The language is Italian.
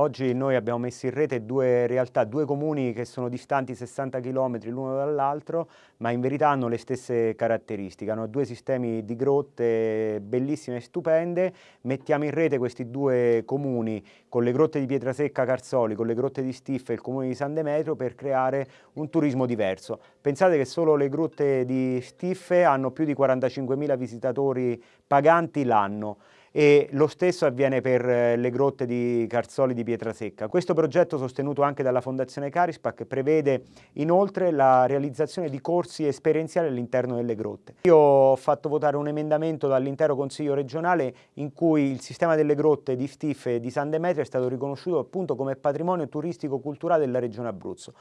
oggi noi abbiamo messo in rete due realtà, due comuni che sono distanti 60 km l'uno dall'altro, ma in verità hanno le stesse caratteristiche, hanno due sistemi di grotte bellissime e stupende, mettiamo in rete questi due comuni con le grotte di Pietrasecca Carzoli, con le grotte di Stiffa e il comune di San Demetrio per creare un turismo diverso. Pensate che solo le grotte di Stiffe hanno più di 45.000 visitatori paganti l'anno e lo stesso avviene per eh, le grotte di Carzoli di Pietrasecca. Questo progetto sostenuto anche dalla Fondazione Carispac prevede inoltre la realizzazione di corsi esperienziali all'interno delle grotte. Io ho fatto votare un emendamento dall'intero Consiglio regionale in cui il sistema delle grotte di Stiffe e di San Demetrio è stato riconosciuto appunto come patrimonio turistico culturale della regione Abruzzo.